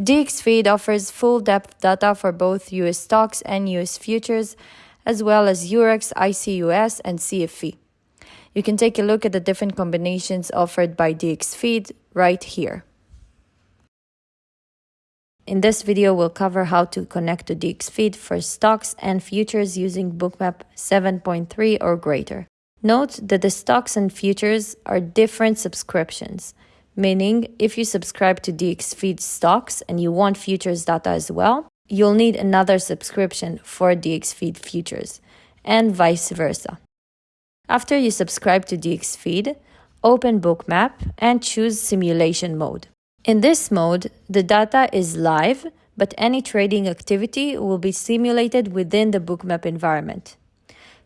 DXFeed offers full depth data for both US stocks and US futures, as well as Eurex, ICE US, and CFE. You can take a look at the different combinations offered by DXFeed right here. In this video, we'll cover how to connect to DXFeed for stocks and futures using Bookmap 7.3 or greater. Note that the stocks and futures are different subscriptions, meaning if you subscribe to DXFeed stocks and you want futures data as well, you'll need another subscription for DXFeed futures, and vice versa. After you subscribe to DXFeed, open Bookmap and choose Simulation mode. In this mode, the data is live, but any trading activity will be simulated within the bookmap environment.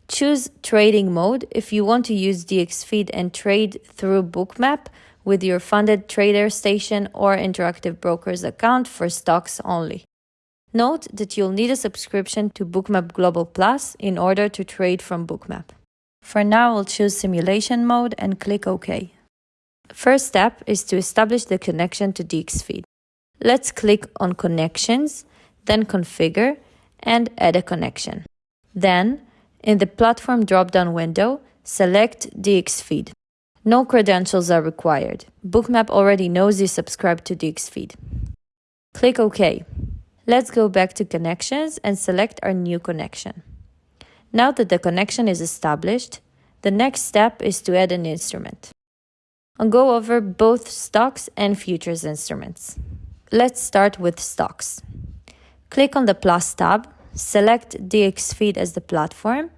Choose trading mode if you want to use DXFeed and trade through bookmap with your funded trader station or interactive brokers account for stocks only. Note that you'll need a subscription to Bookmap Global Plus in order to trade from Bookmap. For now, we'll choose simulation mode and click OK. First step is to establish the connection to DXFeed. Let's click on Connections, then Configure, and add a connection. Then, in the Platform drop-down window, select DXFeed. No credentials are required. Bookmap already knows you subscribe to DXFeed. Click OK. Let's go back to Connections and select our new connection. Now that the connection is established, the next step is to add an instrument. I'll go over both stocks and futures instruments. Let's start with stocks. Click on the plus tab, select DXFeed as the platform,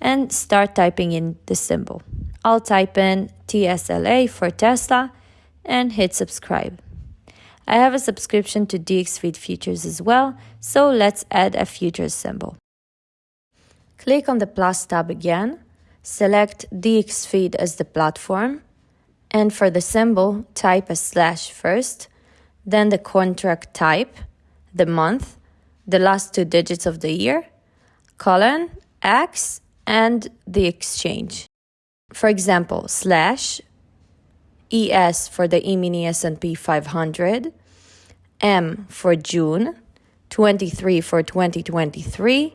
and start typing in the symbol. I'll type in TSLA for Tesla and hit subscribe. I have a subscription to DXFeed Futures as well, so let's add a futures symbol. Click on the plus tab again, select DXFeed as the platform, and for the symbol, type a slash first, then the contract type, the month, the last two digits of the year, colon, X, and the exchange. For example, slash ES for the E-mini S&P 500, M for June, 23 for 2023,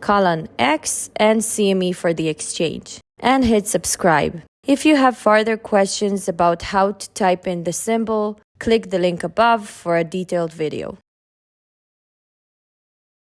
colon X, and CME for the exchange, and hit subscribe. If you have further questions about how to type in the symbol, click the link above for a detailed video.